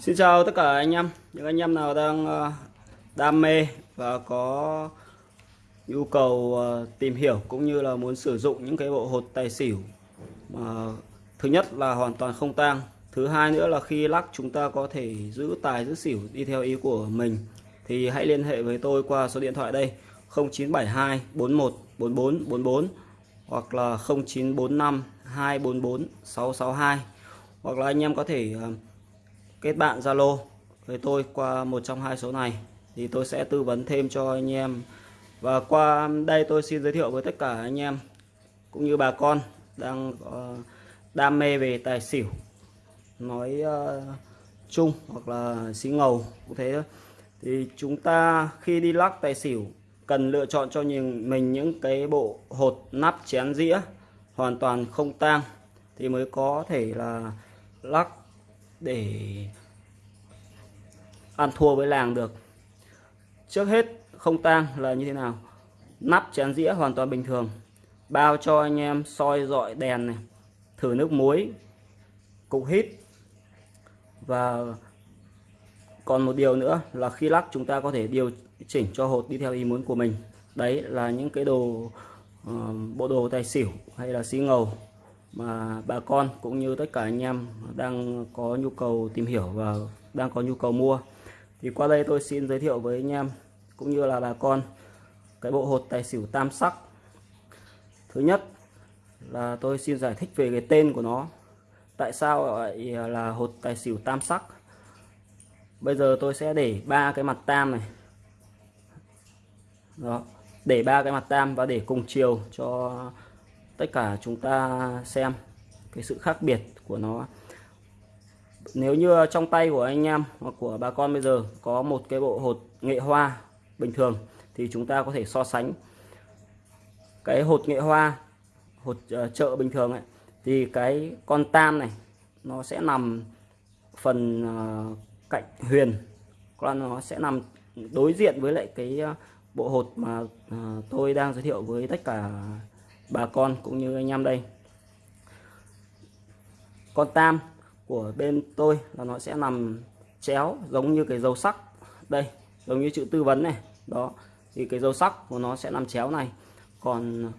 Xin chào tất cả anh em, những anh em nào đang ờ, đam mê và có nhu cầu ờ, tìm hiểu cũng như là muốn sử dụng những cái bộ hột tài xỉu mà thứ nhất là hoàn toàn không tang, thứ hai nữa là khi lắc chúng ta có thể giữ tài giữ xỉu đi theo ý của mình thì hãy liên hệ với tôi qua số điện thoại đây. 0972 41 44 44 hoặc là 0945 244 662 hoặc là anh em có thể ờ, kết bạn Zalo. Với tôi qua một trong hai số này thì tôi sẽ tư vấn thêm cho anh em. Và qua đây tôi xin giới thiệu với tất cả anh em cũng như bà con đang ờ, đam mê về tài xỉu nói uh, chung hoặc là xí ngầu cũng thế thôi. Thì chúng ta khi đi lắc tài xỉu cần lựa chọn cho mình những cái bộ hột nắp chén dĩa hoàn toàn không tang thì mới có thể là lắc để ăn thua với làng được. Trước hết không tang là như thế nào? Nắp chén dĩa hoàn toàn bình thường. Bao cho anh em soi dọi đèn này thử nước muối cục hít. Và còn một điều nữa là khi lắc chúng ta có thể điều chỉnh cho hột đi theo ý muốn của mình. Đấy là những cái đồ uh, bộ đồ tài xỉu hay là xí ngầu mà bà con cũng như tất cả anh em đang có nhu cầu tìm hiểu và đang có nhu cầu mua. Thì qua đây tôi xin giới thiệu với anh em cũng như là bà con cái bộ hột tài xỉu tam sắc. Thứ nhất là tôi xin giải thích về cái tên của nó. Tại sao lại là hột tài xỉu tam sắc? Bây giờ tôi sẽ để ba cái mặt tam này. Đó, để ba cái mặt tam và để cùng chiều cho tất cả chúng ta xem cái sự khác biệt của nó. Nếu như trong tay của anh em hoặc của bà con bây giờ có một cái bộ hột nghệ hoa bình thường thì chúng ta có thể so sánh. Cái hột nghệ hoa hột uh, chợ bình thường ấy thì cái con tam này nó sẽ nằm phần uh, cạnh huyền. Còn nó sẽ nằm đối diện với lại cái uh, bộ hột mà uh, tôi đang giới thiệu với tất cả bà con cũng như anh em đây. Con tam của bên tôi là nó sẽ nằm chéo giống như cái dấu sắc. Đây giống như chữ tư vấn này. Đó thì cái dấu sắc của nó sẽ nằm chéo này. Còn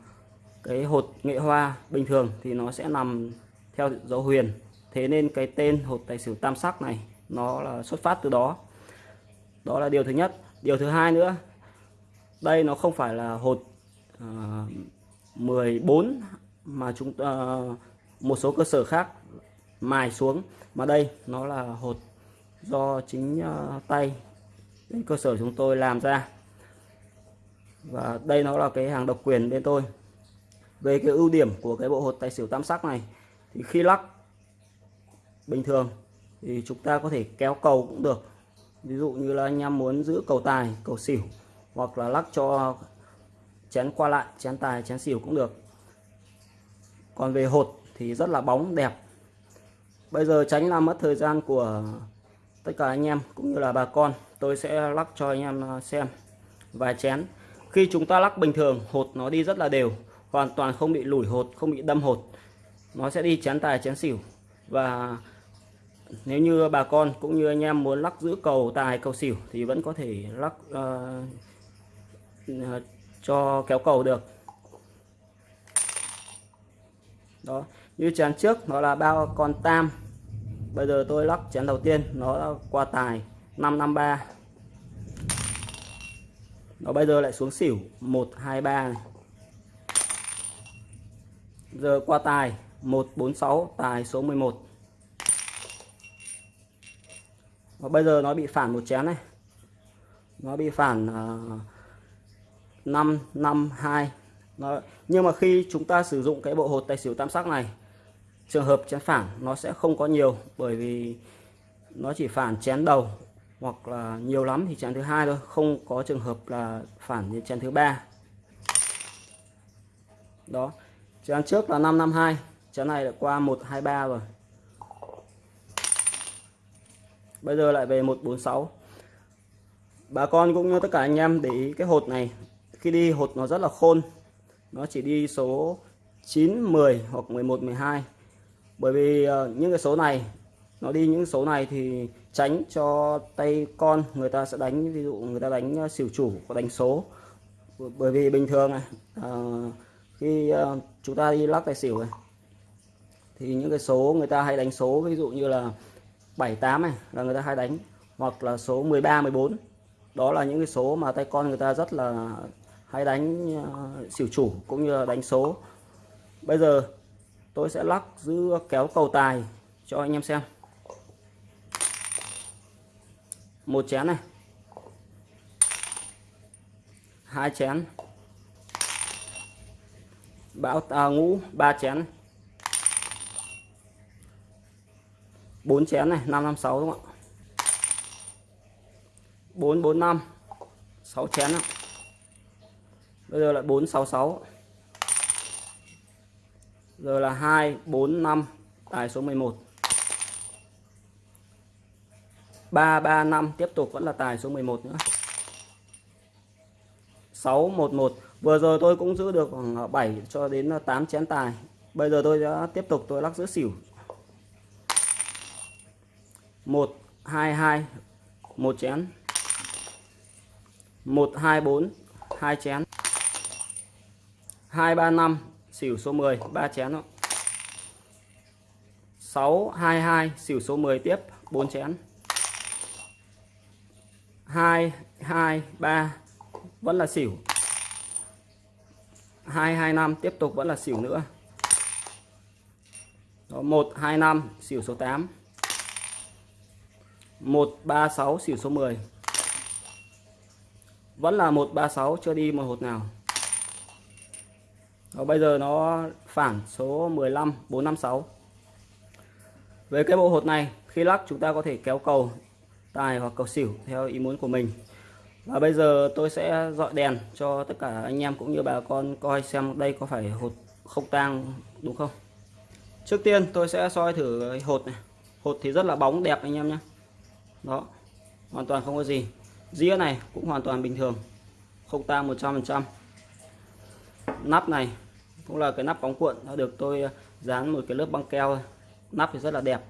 cái hột nghệ hoa bình thường thì nó sẽ nằm theo dấu huyền. Thế nên cái tên hột tài xỉu tam sắc này nó là xuất phát từ đó. Đó là điều thứ nhất. Điều thứ hai nữa đây nó không phải là hột uh, 14 mà chúng uh, một số cơ sở khác mài xuống. Mà đây nó là hột do chính uh, tay bên cơ sở chúng tôi làm ra. Và đây nó là cái hàng độc quyền bên tôi. Về cái ưu điểm của cái bộ hột tài xỉu tam sắc này thì khi lắc bình thường thì chúng ta có thể kéo cầu cũng được. Ví dụ như là anh em muốn giữ cầu tài cầu xỉu hoặc là lắc cho chén qua lại chén tài chén xỉu cũng được. Còn về hột thì rất là bóng đẹp. Bây giờ tránh làm mất thời gian của tất cả anh em cũng như là bà con. Tôi sẽ lắc cho anh em à, xem vài chén. Khi chúng ta lắc bình thường hột nó đi rất là đều hoàn toàn không bị lủi hột không bị đâm hột. Nó sẽ đi chén tài chén xỉu và nếu như bà con cũng như anh em muốn lắc giữ cầu tài cầu xỉu thì vẫn có thể lắc uh, cho kéo cầu được. Đó như chén trước nó là bao con tam. Bây giờ tôi lắc chén đầu tiên nó qua tài 553 nó bây giờ lại xuống xỉu 123 này. giờ qua tài 146 tài số 11 và bây giờ nó bị phản một chén này. Nó bị phản uh, 552 nó, nhưng mà khi chúng ta sử dụng cái bộ hột tài xỉu tam sắc này trường hợp chén phản nó sẽ không có nhiều bởi vì nó chỉ phản chén đầu hoặc là nhiều lắm thì chén thứ hai thôi không có trường hợp là phản như chén thứ ba. Đó. Chén trước là 552 chén này đã qua 123 rồi. Bây giờ lại về 146 bà con cũng như tất cả anh em để ý cái hột này khi đi hột nó rất là khôn. Nó chỉ đi số 9 10 hoặc 11 12 bởi vì ờ, những cái số này nó đi những số này thì tránh cho tay con người ta sẽ đánh ví dụ người ta đánh ờ, xỉu chủ có đánh số. Bởi vì bình thường này à, khi chúng ta đi lắc tài xỉu này thì những cái số người ta hay đánh số ví dụ như là 7 8 này là người ta hay đánh hoặc là số 13 14 đó là những cái số mà tay con người ta rất là hay đánh uh, xỉu chủ cũng như là đánh số. Bây giờ tôi sẽ lắc giữ kéo cầu tài cho anh em xem. Một chén này. Hai chén. Bão à, ngũ ba chén. Bốn chén này năm năm sáu đúng không ạ? Bốn bốn năm. Sáu chén ạ bây giờ lại bốn sáu giờ là hai bốn năm, tài số 11 335 tiếp tục vẫn là tài số 11 nữa. 611 vừa rồi tôi cũng giữ được khoảng ờ, 7 cho đến ờ, 8 chén tài. Bây giờ tôi đã tiếp tục tôi lắc giữ xỉu. 122 một chén. 124 hai chén. 235 xỉu số 10 ba chén đó. 622 xỉu số 10 tiếp 4 chén. 223 vẫn là xỉu. 225 tiếp tục vẫn là xỉu nữa. Đó, 125 xỉu số 8 136 xỉu số 10 vẫn là 136 chưa đi một hột nào. Đó, bây giờ nó phản số 15 456 về cái bộ hột này khi lắc chúng ta có thể kéo cầu tài hoặc cầu xỉu theo ý muốn của mình. Và bây giờ tôi sẽ dọi đèn cho tất cả anh em cũng như bà con coi xem đây có phải hột không tang đúng không? Trước tiên tôi sẽ soi thử hột này. Hột thì rất là bóng đẹp anh em nhé. Đó hoàn toàn không có gì. Dĩa này cũng hoàn toàn bình thường. Không tang 100% nắp này cũng là cái nắp bóng cuộn đã được tôi ờ, dán một cái lớp băng keo nắp thì rất là đẹp.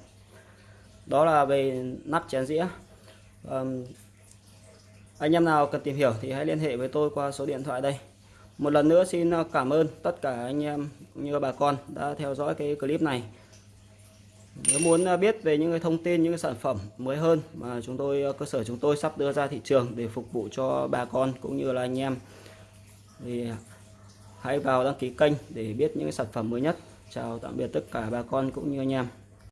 Đó là về nắp chén dĩa. Um, anh em nào cần tìm hiểu thì hãy liên hệ với tôi qua số điện thoại đây. Một lần nữa xin ờ, cảm ơn tất cả anh em như bà con đã theo dõi cái clip này. Nếu muốn ờ, biết về những cái thông tin những cái sản phẩm mới hơn mà chúng tôi cơ sở chúng tôi sắp đưa ra thị trường để phục vụ cho bà con cũng như là anh em thì hãy vào đăng ký kênh để biết những sản phẩm mới nhất. Chào tạm biệt tất cả bà con cũng như anh em.